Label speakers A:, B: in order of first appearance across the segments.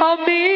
A: Amém.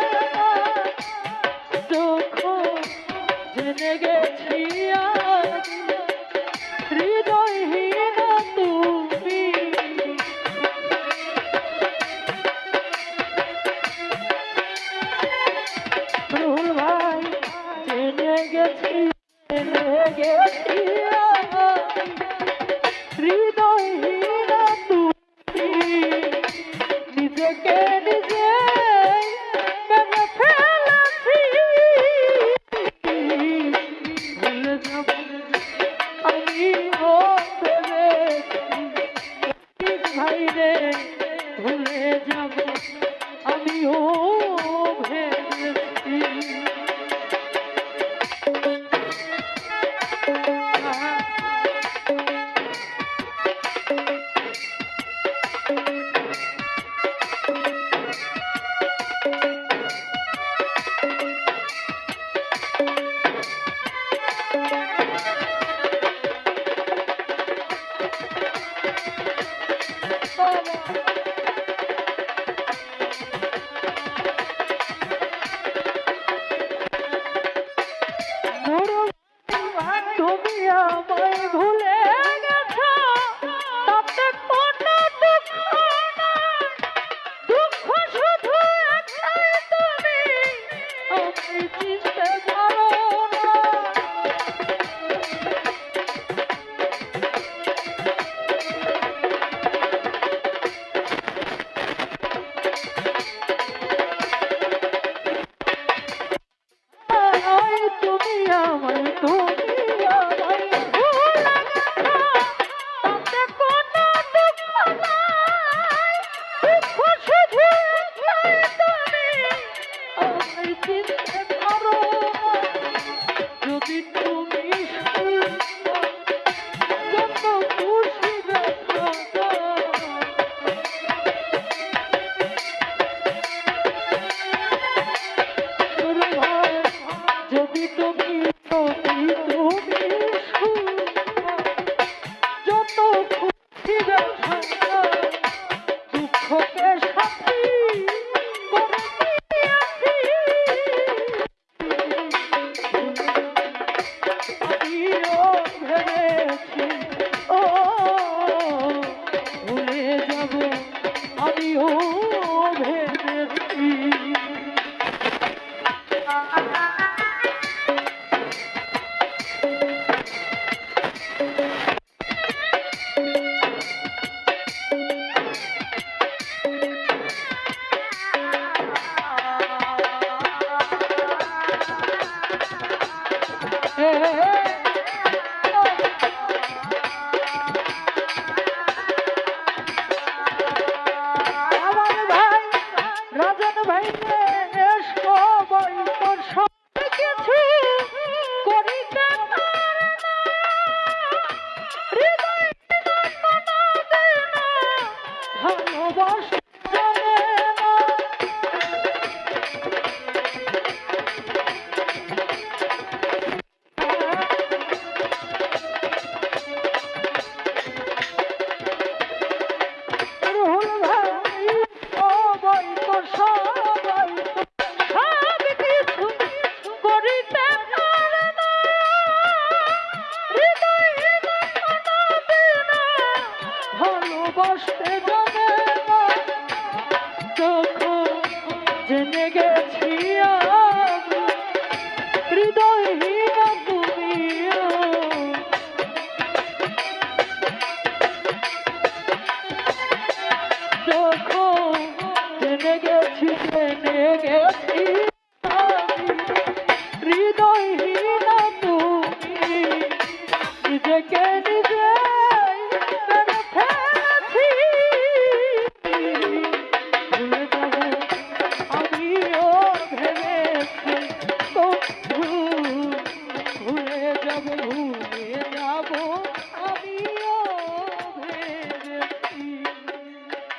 A: তুমি আমায় ভুলে গেছো। তাতে কোনো দুঃখ দুঃখ শুধু একটাই তুমি। আমি চিনতে পারো Oh. के